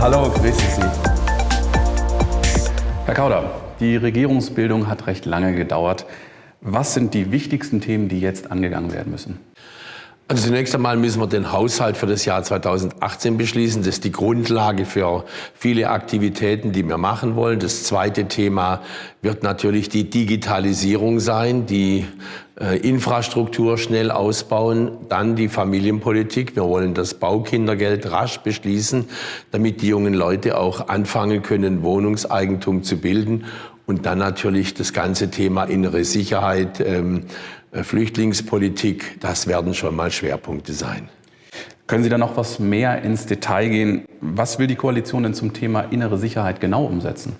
Hallo, grüße Sie. Herr Kauder, die Regierungsbildung hat recht lange gedauert. Was sind die wichtigsten Themen, die jetzt angegangen werden müssen? Also zunächst einmal müssen wir den Haushalt für das Jahr 2018 beschließen. Das ist die Grundlage für viele Aktivitäten, die wir machen wollen. Das zweite Thema wird natürlich die Digitalisierung sein, die äh, Infrastruktur schnell ausbauen, dann die Familienpolitik. Wir wollen das Baukindergeld rasch beschließen, damit die jungen Leute auch anfangen können, Wohnungseigentum zu bilden. Und dann natürlich das ganze Thema innere Sicherheit, ähm, äh, Flüchtlingspolitik, das werden schon mal Schwerpunkte sein. Können Sie da noch was mehr ins Detail gehen? Was will die Koalition denn zum Thema innere Sicherheit genau umsetzen?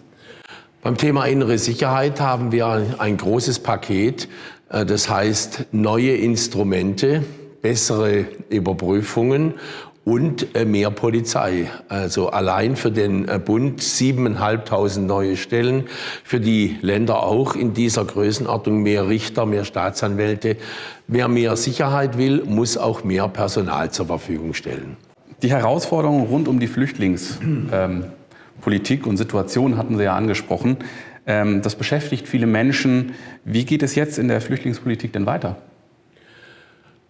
Beim Thema innere Sicherheit haben wir ein großes Paket. Äh, das heißt neue Instrumente, bessere Überprüfungen und äh, mehr Polizei. Also allein für den äh, Bund 7.500 neue Stellen, für die Länder auch in dieser Größenordnung mehr Richter, mehr Staatsanwälte. Wer mehr Sicherheit will, muss auch mehr Personal zur Verfügung stellen. Die Herausforderungen rund um die Flüchtlingspolitik ähm, und Situation hatten Sie ja angesprochen. Ähm, das beschäftigt viele Menschen. Wie geht es jetzt in der Flüchtlingspolitik denn weiter?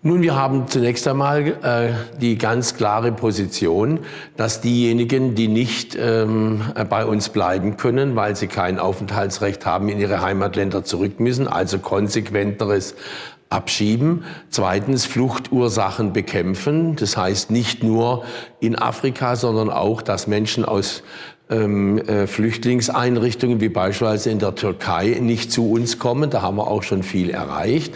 Nun, wir haben zunächst einmal äh, die ganz klare Position, dass diejenigen, die nicht ähm, bei uns bleiben können, weil sie kein Aufenthaltsrecht haben, in ihre Heimatländer zurück müssen, also konsequenteres abschieben. Zweitens Fluchtursachen bekämpfen. Das heißt nicht nur in Afrika, sondern auch, dass Menschen aus ähm, äh, Flüchtlingseinrichtungen wie beispielsweise in der Türkei nicht zu uns kommen. Da haben wir auch schon viel erreicht.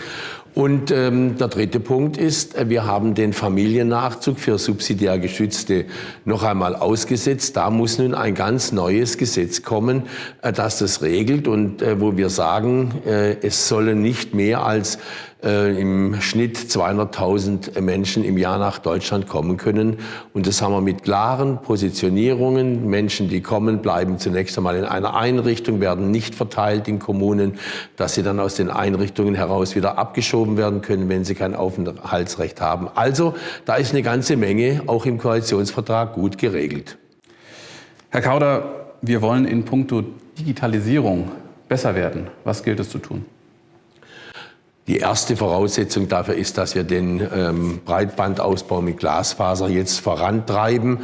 Und ähm, der dritte Punkt ist, äh, wir haben den Familiennachzug für subsidiär Geschützte noch einmal ausgesetzt. Da muss nun ein ganz neues Gesetz kommen, äh, das das regelt und äh, wo wir sagen, äh, es sollen nicht mehr als äh, im Schnitt 200.000 Menschen im Jahr nach Deutschland kommen können. Und das haben wir mit klaren Positionierungen. Menschen, die kommen, bleiben zunächst einmal in einer Einrichtung, werden nicht verteilt in Kommunen, dass sie dann aus den Einrichtungen heraus wieder abgeschoben werden können, wenn sie kein Aufenthaltsrecht haben. Also da ist eine ganze Menge auch im Koalitionsvertrag gut geregelt. Herr Kauder, wir wollen in puncto Digitalisierung besser werden. Was gilt es zu tun? Die erste Voraussetzung dafür ist, dass wir den ähm, Breitbandausbau mit Glasfaser jetzt vorantreiben,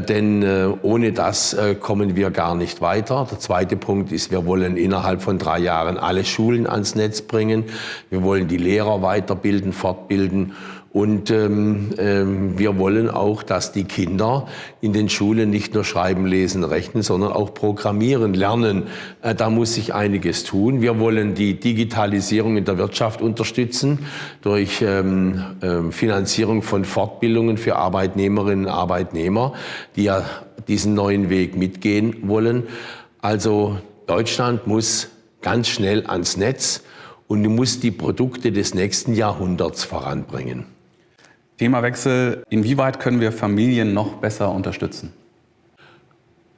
denn äh, ohne das äh, kommen wir gar nicht weiter. Der zweite Punkt ist, wir wollen innerhalb von drei Jahren alle Schulen ans Netz bringen. Wir wollen die Lehrer weiterbilden, fortbilden und ähm, ähm, wir wollen auch, dass die Kinder in den Schulen nicht nur schreiben, lesen, rechnen, sondern auch programmieren lernen. Äh, da muss sich einiges tun. Wir wollen die Digitalisierung in der Wirtschaft unterstützen durch ähm, äh, Finanzierung von Fortbildungen für Arbeitnehmerinnen und Arbeitnehmer, die ja diesen neuen Weg mitgehen wollen. Also Deutschland muss ganz schnell ans Netz und muss die Produkte des nächsten Jahrhunderts voranbringen. Themawechsel. Inwieweit können wir Familien noch besser unterstützen?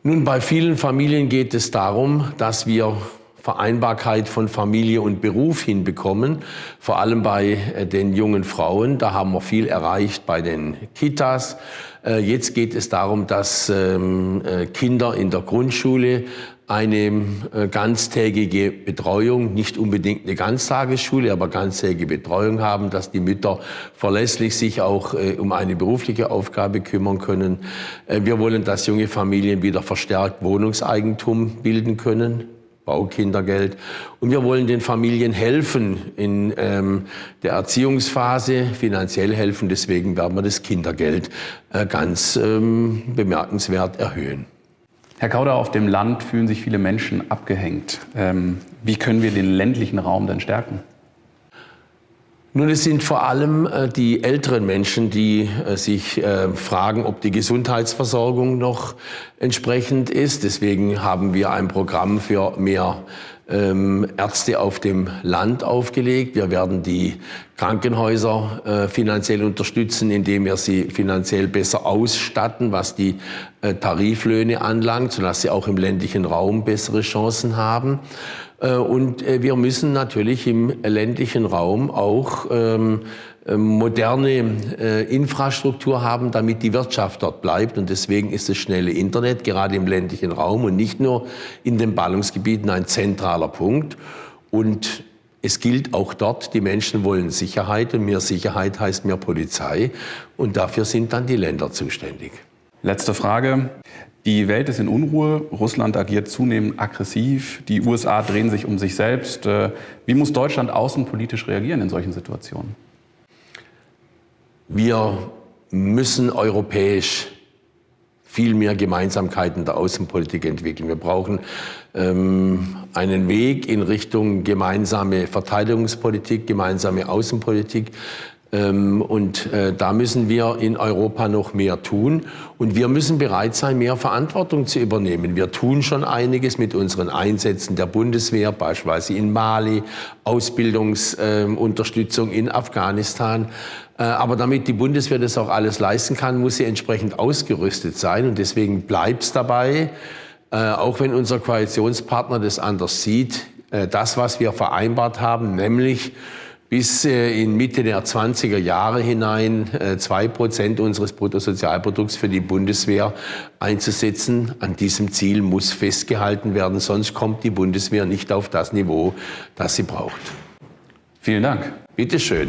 Nun, bei vielen Familien geht es darum, dass wir Vereinbarkeit von Familie und Beruf hinbekommen, vor allem bei äh, den jungen Frauen. Da haben wir viel erreicht bei den Kitas. Äh, jetzt geht es darum, dass ähm, äh, Kinder in der Grundschule eine ganztägige Betreuung, nicht unbedingt eine Ganztagesschule, aber ganztägige Betreuung haben, dass die Mütter verlässlich sich auch um eine berufliche Aufgabe kümmern können. Wir wollen, dass junge Familien wieder verstärkt Wohnungseigentum bilden können. Baukindergeld. Und wir wollen den Familien helfen in ähm, der Erziehungsphase, finanziell helfen. Deswegen werden wir das Kindergeld äh, ganz ähm, bemerkenswert erhöhen. Herr Kauder, auf dem Land fühlen sich viele Menschen abgehängt. Ähm, wie können wir den ländlichen Raum denn stärken? Nun, es sind vor allem äh, die älteren Menschen, die äh, sich äh, fragen, ob die Gesundheitsversorgung noch entsprechend ist. Deswegen haben wir ein Programm für mehr ähm, Ärzte auf dem Land aufgelegt. Wir werden die Krankenhäuser finanziell unterstützen, indem wir sie finanziell besser ausstatten, was die Tariflöhne anlangt, sodass sie auch im ländlichen Raum bessere Chancen haben. Äh, und äh, wir müssen natürlich im ländlichen Raum auch ähm, äh, moderne äh, Infrastruktur haben, damit die Wirtschaft dort bleibt. Und deswegen ist das schnelle Internet gerade im ländlichen Raum und nicht nur in den Ballungsgebieten ein zentraler Punkt. Und es gilt auch dort, die Menschen wollen Sicherheit und mehr Sicherheit heißt mehr Polizei. Und dafür sind dann die Länder zuständig. Letzte Frage. Die Welt ist in Unruhe, Russland agiert zunehmend aggressiv, die USA drehen sich um sich selbst. Äh, wie muss Deutschland außenpolitisch reagieren in solchen Situationen? Wir müssen europäisch viel mehr Gemeinsamkeiten der Außenpolitik entwickeln. Wir brauchen ähm, einen Weg in Richtung gemeinsame Verteidigungspolitik, gemeinsame Außenpolitik. Ähm, und äh, da müssen wir in Europa noch mehr tun. Und wir müssen bereit sein, mehr Verantwortung zu übernehmen. Wir tun schon einiges mit unseren Einsätzen der Bundeswehr, beispielsweise in Mali, Ausbildungsunterstützung in Afghanistan. Äh, aber damit die Bundeswehr das auch alles leisten kann, muss sie entsprechend ausgerüstet sein. Und deswegen bleibt es dabei, äh, auch wenn unser Koalitionspartner das anders sieht, das, was wir vereinbart haben, nämlich bis äh, in Mitte der 20er Jahre hinein äh, zwei Prozent unseres Bruttosozialprodukts für die Bundeswehr einzusetzen. An diesem Ziel muss festgehalten werden, sonst kommt die Bundeswehr nicht auf das Niveau, das sie braucht. Vielen Dank. Bitte schön.